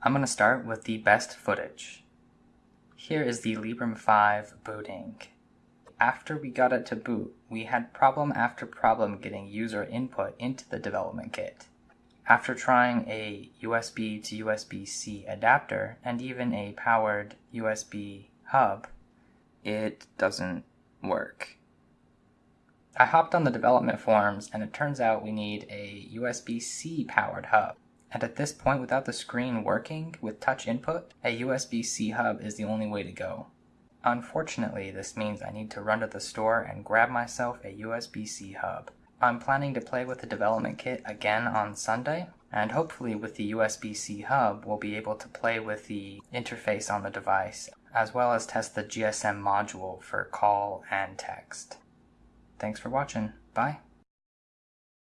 I'm going to start with the best footage. Here is the Librem 5 booting. After we got it to boot, we had problem after problem getting user input into the development kit. After trying a USB to USB-C adapter and even a powered USB hub, it doesn't work. I hopped on the development forums and it turns out we need a USB-C powered hub. And at this point, without the screen working with touch input, a USB-C hub is the only way to go. Unfortunately, this means I need to run to the store and grab myself a USB-C hub. I'm planning to play with the development kit again on Sunday, and hopefully with the USB-C hub we'll be able to play with the interface on the device, as well as test the GSM module for call and text. Thanks for watching. Bye.